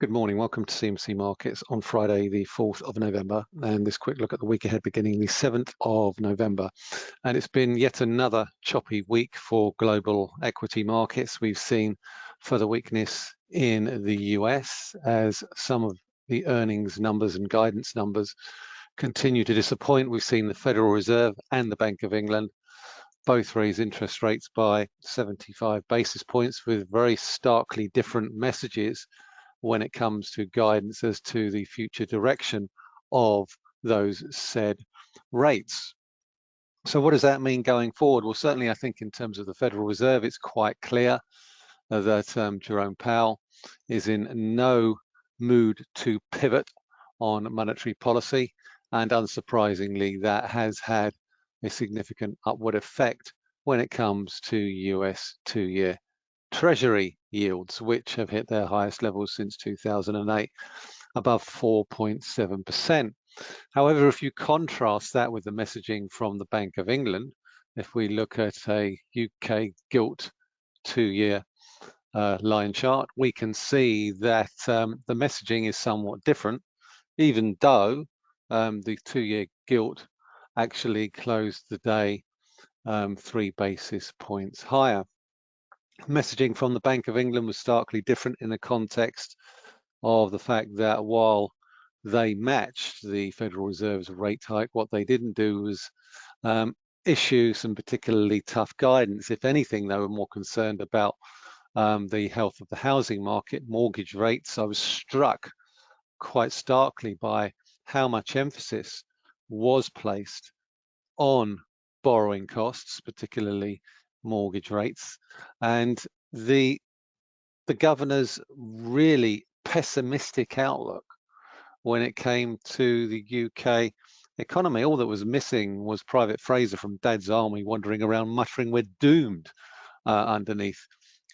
Good morning. Welcome to CMC Markets on Friday, the 4th of November, and this quick look at the week ahead beginning the 7th of November. And it's been yet another choppy week for global equity markets. We've seen further weakness in the US as some of the earnings numbers and guidance numbers continue to disappoint. We've seen the Federal Reserve and the Bank of England both raise interest rates by 75 basis points with very starkly different messages when it comes to guidance as to the future direction of those said rates. So what does that mean going forward? Well, certainly I think in terms of the Federal Reserve, it's quite clear that um, Jerome Powell is in no mood to pivot on monetary policy. And unsurprisingly, that has had a significant upward effect when it comes to US two-year Treasury yields, which have hit their highest levels since 2008, above 4.7%. However, if you contrast that with the messaging from the Bank of England, if we look at a UK gilt two-year uh, line chart, we can see that um, the messaging is somewhat different, even though um, the two-year gilt actually closed the day um, three basis points higher messaging from the Bank of England was starkly different in the context of the fact that while they matched the Federal Reserve's rate hike, what they didn't do was um, issue some particularly tough guidance. If anything, they were more concerned about um, the health of the housing market, mortgage rates. I was struck quite starkly by how much emphasis was placed on borrowing costs, particularly mortgage rates and the the governor's really pessimistic outlook when it came to the UK economy. All that was missing was Private Fraser from Dad's Army wandering around muttering, we're doomed uh, underneath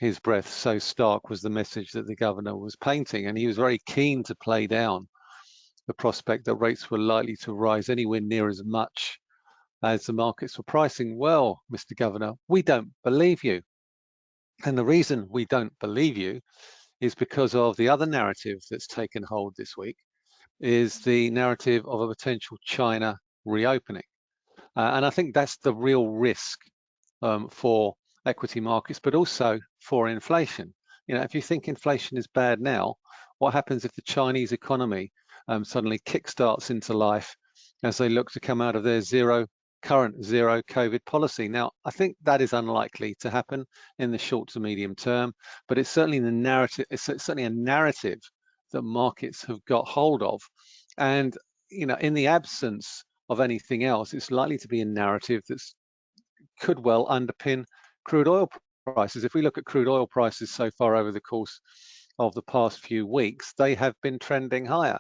his breath. So stark was the message that the governor was painting. And he was very keen to play down the prospect that rates were likely to rise anywhere near as much as the markets were pricing, well, Mr. Governor, we don't believe you. And the reason we don't believe you is because of the other narrative that's taken hold this week is the narrative of a potential China reopening. Uh, and I think that's the real risk um, for equity markets, but also for inflation. You know, if you think inflation is bad now, what happens if the Chinese economy um, suddenly kickstarts into life as they look to come out of their zero current zero COVID policy. Now, I think that is unlikely to happen in the short to medium term, but it's certainly the narrative, it's certainly a narrative that markets have got hold of. And, you know, in the absence of anything else, it's likely to be a narrative that could well underpin crude oil prices. If we look at crude oil prices so far over the course of the past few weeks, they have been trending higher.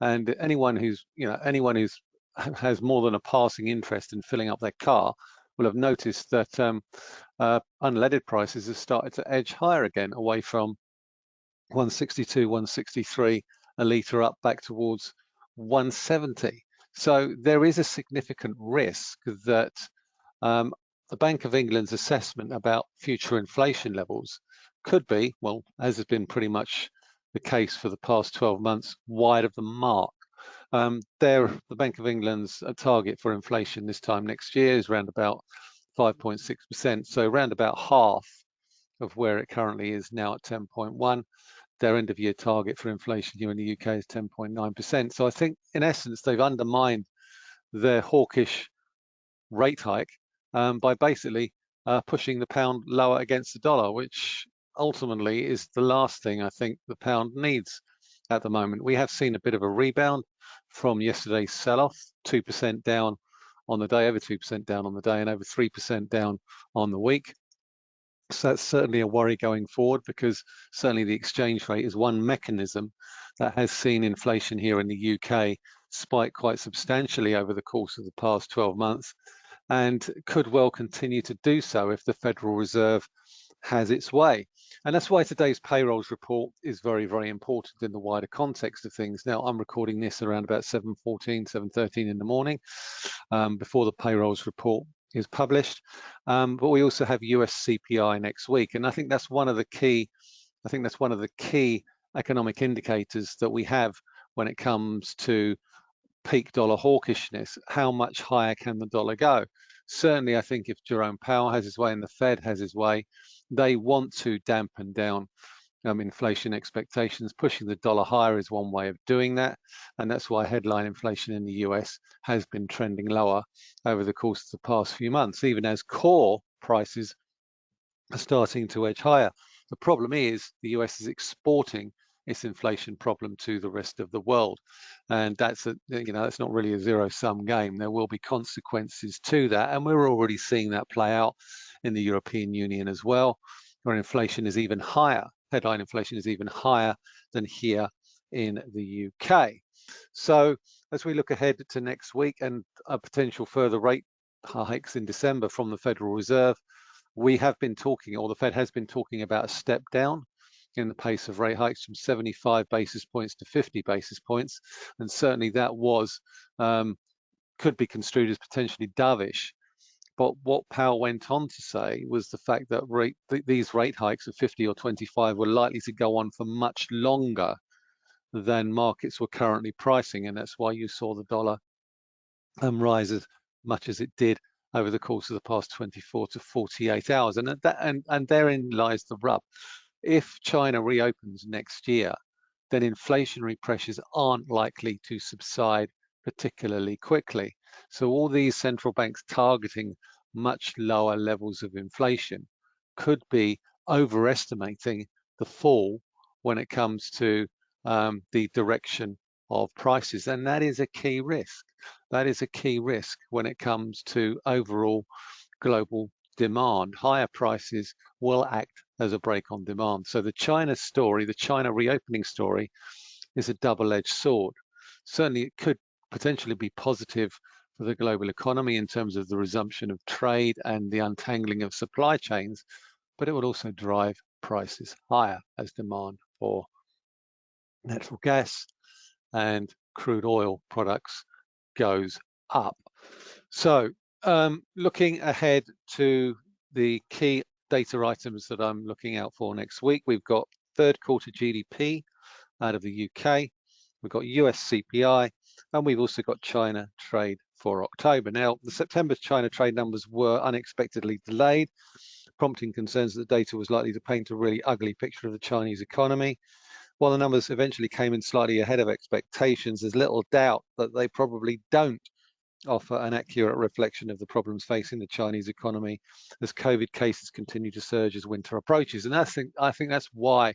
And anyone who's, you know, anyone who's has more than a passing interest in filling up their car will have noticed that um, uh, unleaded prices have started to edge higher again, away from 162, 163 a litre up back towards 170. So there is a significant risk that um, the Bank of England's assessment about future inflation levels could be, well, as has been pretty much the case for the past 12 months, wide of the mark. Um, there, the Bank of England's uh, target for inflation this time next year is around about 5.6%, so around about half of where it currently is now at 10.1. Their end of year target for inflation here in the UK is 10.9%. So I think in essence, they've undermined their hawkish rate hike um, by basically uh, pushing the pound lower against the dollar, which ultimately is the last thing I think the pound needs at the moment. We have seen a bit of a rebound from yesterday's sell-off, 2% down on the day, over 2% down on the day, and over 3% down on the week. So that's certainly a worry going forward because certainly the exchange rate is one mechanism that has seen inflation here in the UK spike quite substantially over the course of the past 12 months and could well continue to do so if the Federal Reserve has its way. And that's why today's payrolls report is very, very important in the wider context of things. Now, I'm recording this around about 7.14, 7.13 in the morning um, before the payrolls report is published. Um, but we also have US CPI next week. And I think that's one of the key, I think that's one of the key economic indicators that we have when it comes to peak dollar hawkishness, how much higher can the dollar go? Certainly, I think if Jerome Powell has his way and the Fed has his way, they want to dampen down um, inflation expectations. Pushing the dollar higher is one way of doing that. And that's why headline inflation in the US has been trending lower over the course of the past few months, even as core prices are starting to edge higher. The problem is the US is exporting its inflation problem to the rest of the world. And that's a, you know, that's not really a zero sum game. There will be consequences to that. And we're already seeing that play out in the European Union as well, where inflation is even higher. Headline inflation is even higher than here in the UK. So as we look ahead to next week and a potential further rate hikes in December from the Federal Reserve, we have been talking, or the Fed has been talking about a step down in the pace of rate hikes from 75 basis points to 50 basis points. And certainly that was, um, could be construed as potentially dovish. But what Powell went on to say was the fact that rate, th these rate hikes of 50 or 25 were likely to go on for much longer than markets were currently pricing. And that's why you saw the dollar um, rise as much as it did over the course of the past 24 to 48 hours. And, that, and, and therein lies the rub if China reopens next year, then inflationary pressures aren't likely to subside particularly quickly. So all these central banks targeting much lower levels of inflation could be overestimating the fall when it comes to um, the direction of prices. And that is a key risk. That is a key risk when it comes to overall global demand. Higher prices will act as a brake on demand. So the China story, the China reopening story, is a double-edged sword. Certainly, it could potentially be positive for the global economy in terms of the resumption of trade and the untangling of supply chains, but it would also drive prices higher as demand for natural gas and crude oil products goes up. So um, looking ahead to the key data items that I'm looking out for next week, we've got third quarter GDP out of the UK, we've got US CPI, and we've also got China trade for October. Now, the September China trade numbers were unexpectedly delayed, prompting concerns that the data was likely to paint a really ugly picture of the Chinese economy. While the numbers eventually came in slightly ahead of expectations, there's little doubt that they probably don't offer an accurate reflection of the problems facing the Chinese economy as COVID cases continue to surge as winter approaches. And I think, I think that's why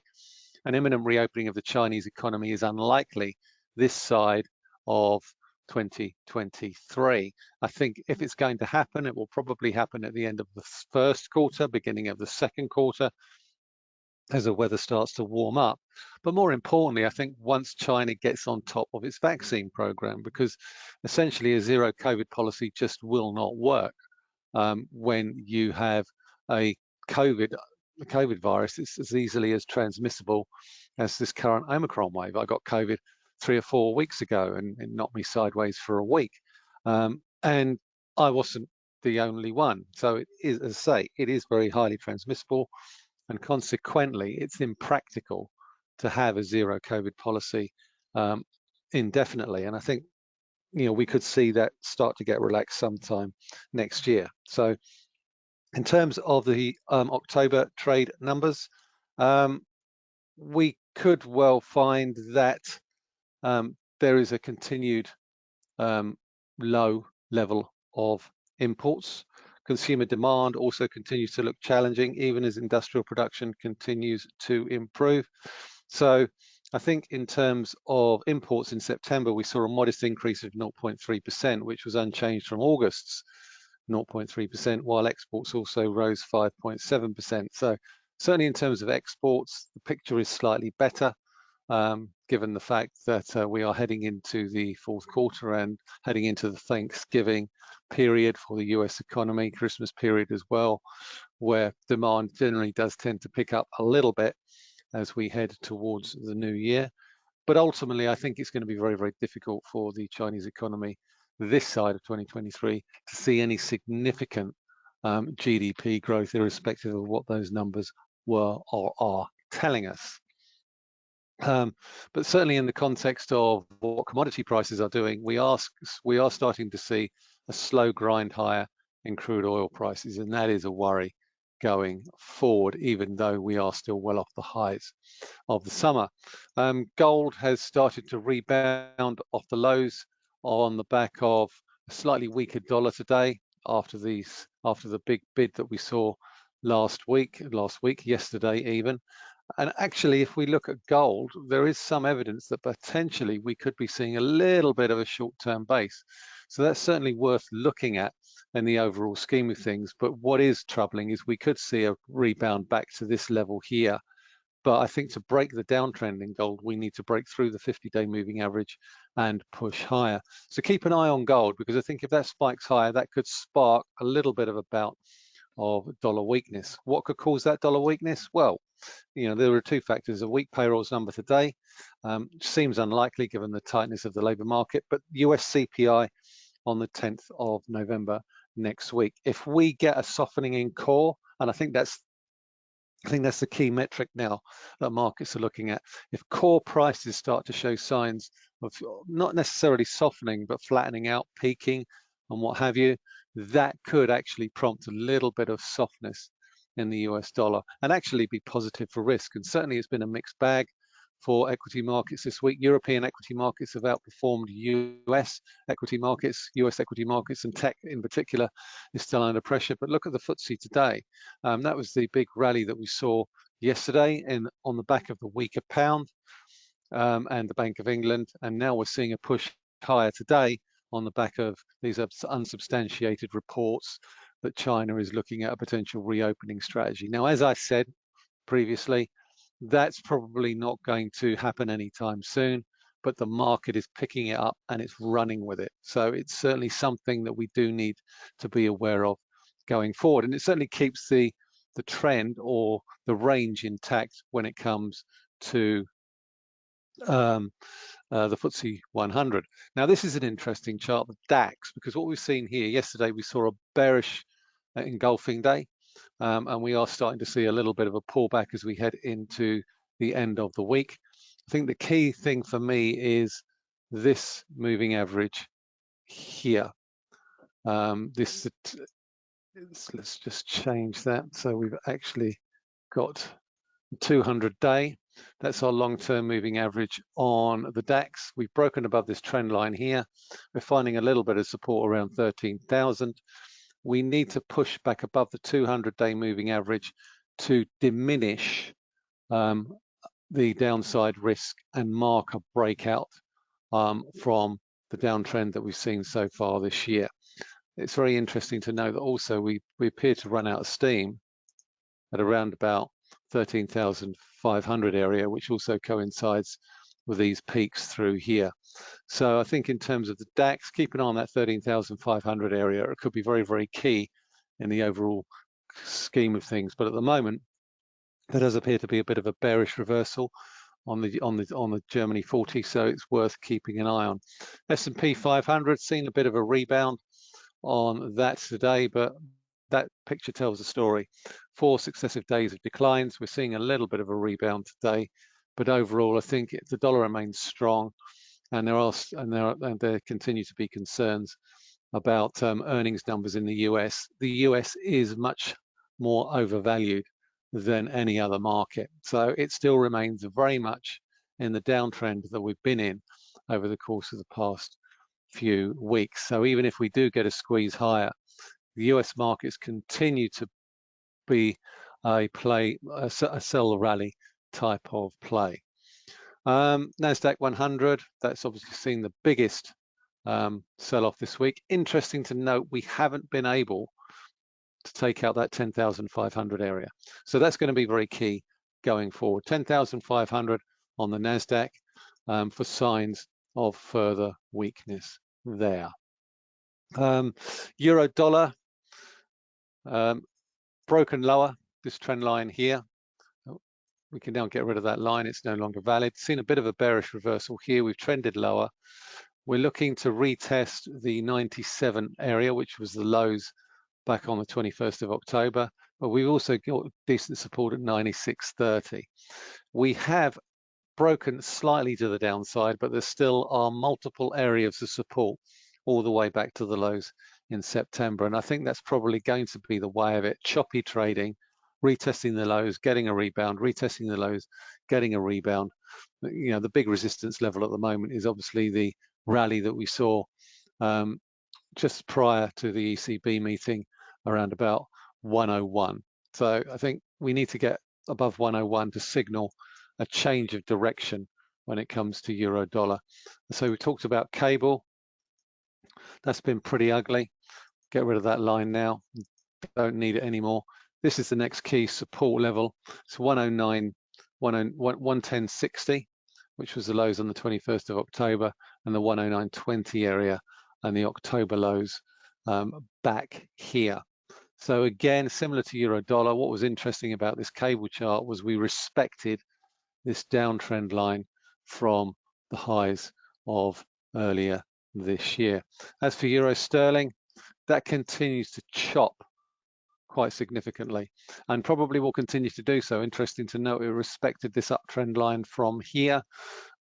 an imminent reopening of the Chinese economy is unlikely this side of 2023. I think if it's going to happen, it will probably happen at the end of the first quarter, beginning of the second quarter, as the weather starts to warm up. But more importantly, I think once China gets on top of its vaccine program, because essentially a zero COVID policy just will not work um, when you have a COVID, the COVID virus is as easily as transmissible as this current Omicron wave. I got COVID three or four weeks ago and it knocked me sideways for a week. Um, and I wasn't the only one. So it is, as I say, it is very highly transmissible and consequently it's impractical to have a zero COVID policy um, indefinitely. And I think you know we could see that start to get relaxed sometime next year. So in terms of the um, October trade numbers, um, we could well find that um, there is a continued um, low level of imports Consumer demand also continues to look challenging, even as industrial production continues to improve. So I think in terms of imports in September, we saw a modest increase of 0.3%, which was unchanged from August's 0.3%, while exports also rose 5.7%. So certainly in terms of exports, the picture is slightly better um, given the fact that uh, we are heading into the fourth quarter and heading into the Thanksgiving period for the US economy, Christmas period as well, where demand generally does tend to pick up a little bit as we head towards the new year. But ultimately, I think it's going to be very, very difficult for the Chinese economy this side of 2023 to see any significant um, GDP growth, irrespective of what those numbers were or are telling us. Um, but certainly in the context of what commodity prices are doing, we are, we are starting to see a slow grind higher in crude oil prices, and that is a worry going forward, even though we are still well off the highs of the summer. Um, gold has started to rebound off the lows on the back of a slightly weaker dollar today after these after the big bid that we saw last week, last week, yesterday even. And actually, if we look at gold, there is some evidence that potentially we could be seeing a little bit of a short-term base. So that's certainly worth looking at in the overall scheme of things. But what is troubling is we could see a rebound back to this level here. But I think to break the downtrend in gold, we need to break through the 50-day moving average and push higher. So keep an eye on gold because I think if that spikes higher, that could spark a little bit of a bout of dollar weakness. What could cause that dollar weakness? Well, you know, there are two factors. A weak payrolls number today um, seems unlikely given the tightness of the labour market, but US CPI on the 10th of November next week. If we get a softening in core, and I think that's I think that's the key metric now that markets are looking at. If core prices start to show signs of not necessarily softening, but flattening out, peaking, and what have you, that could actually prompt a little bit of softness in the US dollar and actually be positive for risk. And certainly it's been a mixed bag for equity markets this week. European equity markets have outperformed US equity markets. US equity markets and tech in particular is still under pressure. But look at the FTSE today. Um, that was the big rally that we saw yesterday in on the back of the weaker pound um, and the Bank of England. And now we're seeing a push higher today on the back of these unsubstantiated reports that China is looking at a potential reopening strategy. Now, as I said previously, that's probably not going to happen anytime soon, but the market is picking it up and it's running with it. So it's certainly something that we do need to be aware of going forward. And it certainly keeps the, the trend or the range intact when it comes to um, uh, the FTSE 100. Now, this is an interesting chart, the DAX, because what we've seen here, yesterday we saw a bearish uh, engulfing day, um, and we are starting to see a little bit of a pullback as we head into the end of the week. I think the key thing for me is this moving average here. Um, this, let's just change that. So we've actually got 200 day that's our long-term moving average on the DAX. We've broken above this trend line here. We're finding a little bit of support around 13,000. We need to push back above the 200-day moving average to diminish um, the downside risk and mark a breakout um, from the downtrend that we've seen so far this year. It's very interesting to know that also we, we appear to run out of steam at around about 13,500 area, which also coincides with these peaks through here. So I think in terms of the DAX, keep an eye on that 13,500 area. It could be very, very key in the overall scheme of things. But at the moment, there does appear to be a bit of a bearish reversal on the on the on the Germany 40, so it's worth keeping an eye on. S&P 500 seen a bit of a rebound on that today, but that picture tells a story. Four successive days of declines. We're seeing a little bit of a rebound today, but overall, I think the dollar remains strong, and there are and there are, and there continue to be concerns about um, earnings numbers in the US. The US is much more overvalued than any other market, so it still remains very much in the downtrend that we've been in over the course of the past few weeks. So even if we do get a squeeze higher, the US markets continue to be a play, a, a sell rally type of play. Um, NASDAQ 100, that's obviously seen the biggest um, sell off this week. Interesting to note, we haven't been able to take out that 10,500 area. So that's going to be very key going forward. 10,500 on the NASDAQ um, for signs of further weakness there. Um, Euro dollar, um, broken lower, this trend line here. We can now get rid of that line, it's no longer valid. Seen a bit of a bearish reversal here, we've trended lower. We're looking to retest the 97 area, which was the lows back on the 21st of October, but we've also got decent support at 96.30. We have broken slightly to the downside, but there still are multiple areas of support all the way back to the lows in September. And I think that's probably going to be the way of it. Choppy trading, retesting the lows, getting a rebound, retesting the lows, getting a rebound. You know, the big resistance level at the moment is obviously the rally that we saw um, just prior to the ECB meeting around about 101. So I think we need to get above 101 to signal a change of direction when it comes to euro dollar. So we talked about cable. That's been pretty ugly. Get rid of that line now. Don't need it anymore. This is the next key support level. It's 109, 110.60, which was the lows on the 21st of October, and the 109.20 area and the October lows um, back here. So again, similar to euro dollar, what was interesting about this cable chart was we respected this downtrend line from the highs of earlier this year. As for euro sterling, that continues to chop quite significantly and probably will continue to do so. Interesting to note, we respected this uptrend line from here.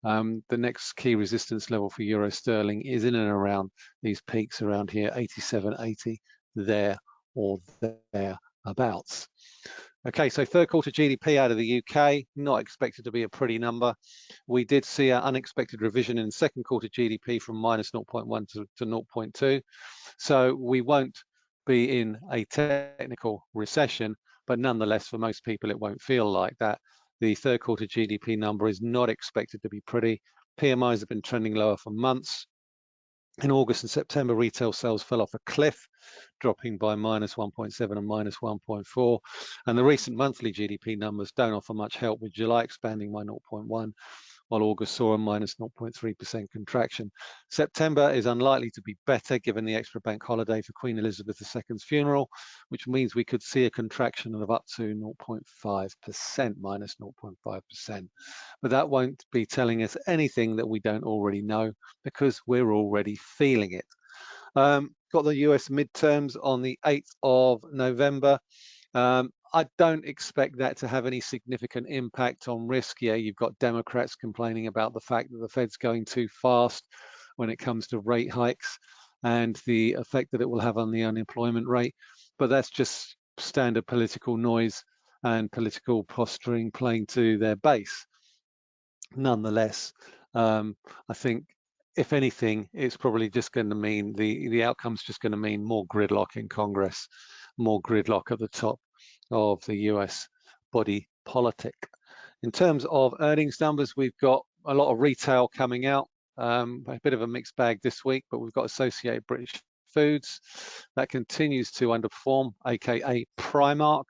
Um, the next key resistance level for euro sterling is in and around these peaks around here, 87.80 there or thereabouts. Okay, so third quarter GDP out of the UK, not expected to be a pretty number. We did see an unexpected revision in second quarter GDP from minus 0.1 to, to 0.2. So we won't be in a technical recession, but nonetheless, for most people, it won't feel like that. The third quarter GDP number is not expected to be pretty. PMIs have been trending lower for months. In August and September, retail sales fell off a cliff, dropping by minus 1.7 and minus 1.4. And the recent monthly GDP numbers don't offer much help with July expanding by 0.1 while August saw a minus 0.3% contraction. September is unlikely to be better given the extra bank holiday for Queen Elizabeth II's funeral, which means we could see a contraction of up to 0.5%, minus 0.5%. But that won't be telling us anything that we don't already know because we're already feeling it. Um, got the US midterms on the 8th of November. Um, I don't expect that to have any significant impact on risk. Yeah, you've got Democrats complaining about the fact that the Fed's going too fast when it comes to rate hikes and the effect that it will have on the unemployment rate. But that's just standard political noise and political posturing playing to their base. Nonetheless, um, I think if anything, it's probably just going to mean the the outcome's just going to mean more gridlock in Congress, more gridlock at the top of the US body politic. In terms of earnings numbers, we've got a lot of retail coming out, um, a bit of a mixed bag this week, but we've got Associated British Foods that continues to underperform, aka Primark.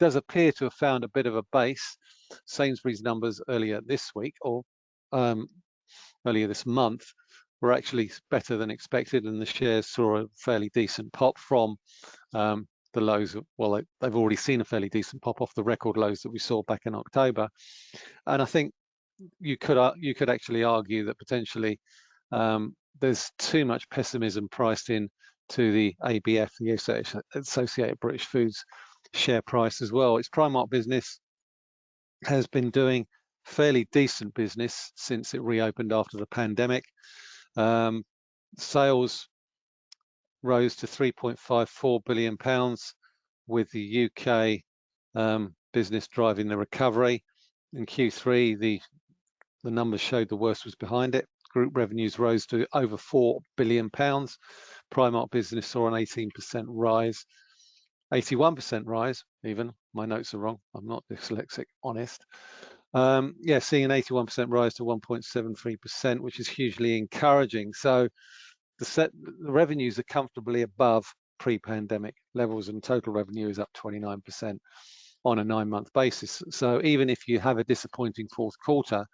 Does appear to have found a bit of a base. Sainsbury's numbers earlier this week or um, earlier this month were actually better than expected, and the shares saw a fairly decent pop from um, the lows, well, they've already seen a fairly decent pop off the record lows that we saw back in October. And I think you could uh, you could actually argue that potentially um, there's too much pessimism priced in to the ABF, the Associated British Foods share price as well. Its Primark business has been doing fairly decent business since it reopened after the pandemic. Um, sales rose to 3.54 billion pounds with the UK um, business driving the recovery. In Q3, the, the numbers showed the worst was behind it. Group revenues rose to over 4 billion pounds. Primark business saw an 18% rise, 81% rise even. My notes are wrong. I'm not dyslexic, honest. Um, yeah, seeing an 81% rise to 1.73%, which is hugely encouraging. So the, set, the revenues are comfortably above pre-pandemic levels and total revenue is up 29% on a nine-month basis. So even if you have a disappointing fourth quarter,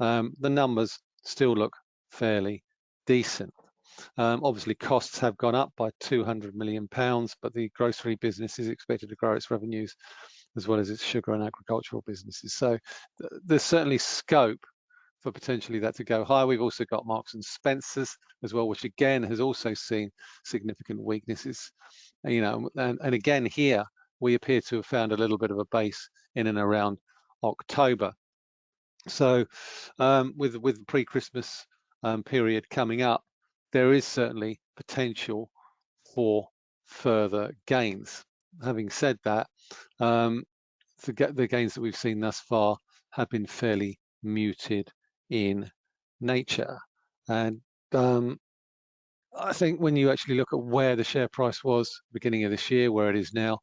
um, the numbers still look fairly decent. Um, obviously, costs have gone up by 200 million pounds, but the grocery business is expected to grow its revenues as well as its sugar and agricultural businesses. So th there's certainly scope for potentially that to go higher. We've also got Marks and Spencers as well, which again has also seen significant weaknesses. You know, and, and again here we appear to have found a little bit of a base in and around October. So um, with with the pre-Christmas um, period coming up, there is certainly potential for further gains. Having said that, um, the, the gains that we've seen thus far have been fairly muted in nature. And um, I think when you actually look at where the share price was beginning of this year, where it is now,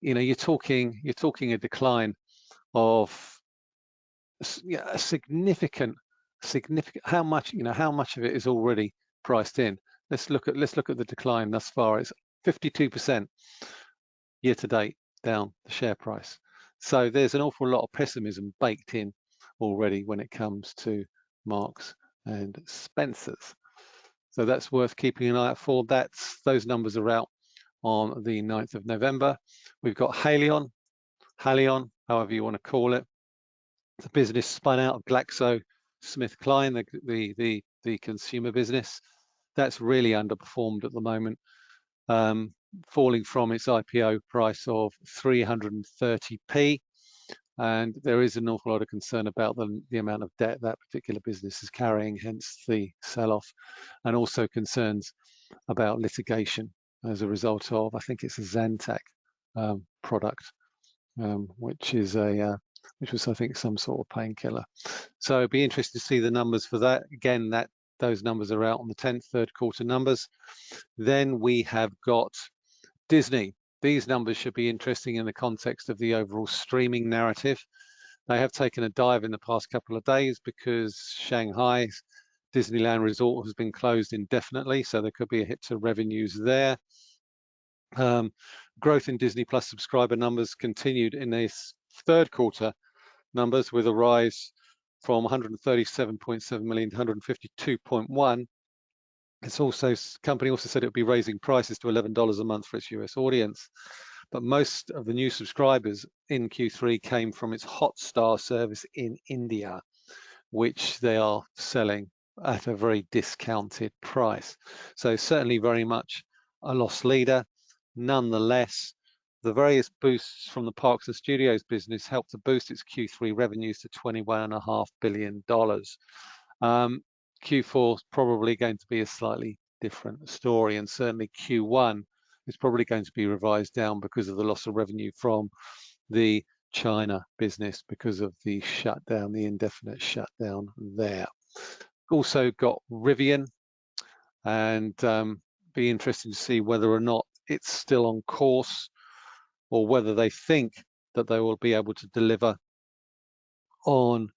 you know, you're talking you're talking a decline of yeah, a significant, significant. How much, you know, how much of it is already priced in? Let's look at let's look at the decline thus far. It's 52% year to date down the share price. So there's an awful lot of pessimism baked in already when it comes to Marks and Spencers. So that's worth keeping an eye out for. That's those numbers are out on the 9th of November. We've got Haleon, Haleon, however you want to call it, the business spun out of Glaxo Smith Kline, the, the, the, the, consumer business. That's really underperformed at the moment, um, falling from its IPO price of 330p. And there is an awful lot of concern about the, the amount of debt that particular business is carrying, hence the sell-off, and also concerns about litigation as a result of, I think it's a Zantac um, product, um, which is a uh, which was I think some sort of painkiller. So it'd be interesting to see the numbers for that. Again, that those numbers are out on the 10th, third quarter numbers. Then we have got Disney. These numbers should be interesting in the context of the overall streaming narrative. They have taken a dive in the past couple of days because Shanghai Disneyland Resort has been closed indefinitely, so there could be a hit to revenues there. Um, growth in Disney Plus subscriber numbers continued in this third quarter numbers with a rise from 137.7 million to 152.1. It's also company also said it would be raising prices to $11 a month for its US audience. But most of the new subscribers in Q3 came from its Hotstar service in India, which they are selling at a very discounted price. So certainly very much a loss leader. Nonetheless, the various boosts from the Parks and Studios business helped to boost its Q3 revenues to $21.5 billion. Um, Q4 is probably going to be a slightly different story, and certainly Q1 is probably going to be revised down because of the loss of revenue from the China business because of the shutdown, the indefinite shutdown there. Also got Rivian, and um, be interesting to see whether or not it's still on course or whether they think that they will be able to deliver on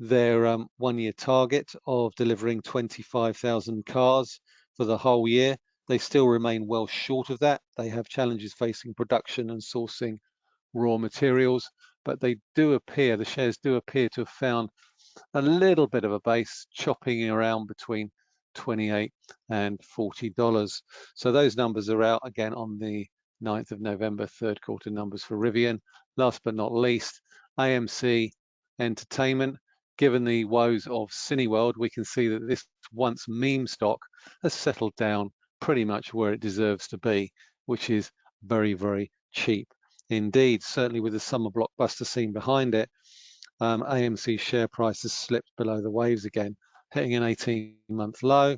their um, one-year target of delivering 25,000 cars for the whole year. They still remain well short of that. They have challenges facing production and sourcing raw materials, but they do appear, the shares do appear to have found a little bit of a base chopping around between 28 and 40 dollars so those numbers are out again on the 9th of November, third quarter numbers for Rivian. Last but not least, AMC Entertainment. Given the woes of Cineworld, we can see that this once meme stock has settled down pretty much where it deserves to be, which is very, very cheap. Indeed, certainly with the summer blockbuster scene behind it, um, AMC share price has slipped below the waves again, hitting an 18-month low.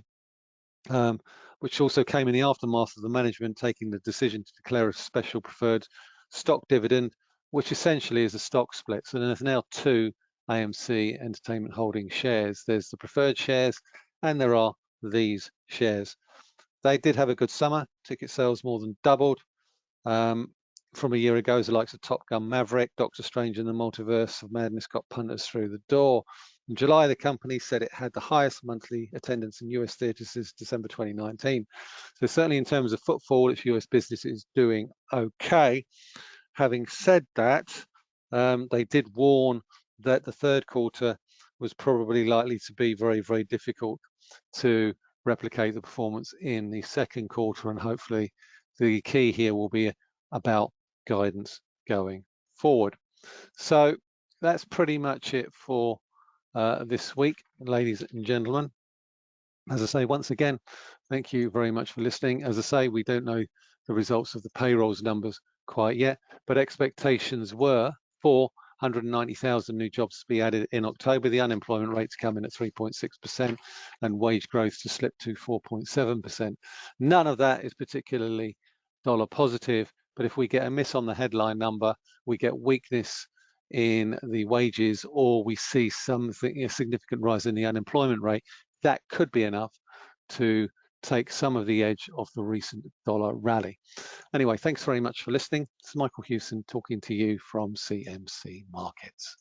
Um, which also came in the aftermath of the management taking the decision to declare a special preferred stock dividend, which essentially is a stock split. So there's now two AMC Entertainment Holding shares. There's the preferred shares and there are these shares. They did have a good summer. Ticket sales more than doubled um, from a year ago as the likes of Top Gun Maverick, Doctor Strange and the Multiverse of Madness got punters through the door. In July, the company said it had the highest monthly attendance in US theatres since December 2019. So certainly in terms of footfall, its US business is doing okay. Having said that, um, they did warn that the third quarter was probably likely to be very, very difficult to replicate the performance in the second quarter. And hopefully the key here will be about guidance going forward. So that's pretty much it for uh, this week, ladies and gentlemen. As I say, once again, thank you very much for listening. As I say, we don't know the results of the payrolls numbers quite yet, but expectations were for 190,000 new jobs to be added in October. The unemployment rate to come in at 3.6% and wage growth to slip to 4.7%. None of that is particularly dollar positive, but if we get a miss on the headline number, we get weakness in the wages or we see something a significant rise in the unemployment rate, that could be enough to take some of the edge of the recent dollar rally. Anyway, thanks very much for listening. It's Michael Hewson talking to you from CMC Markets.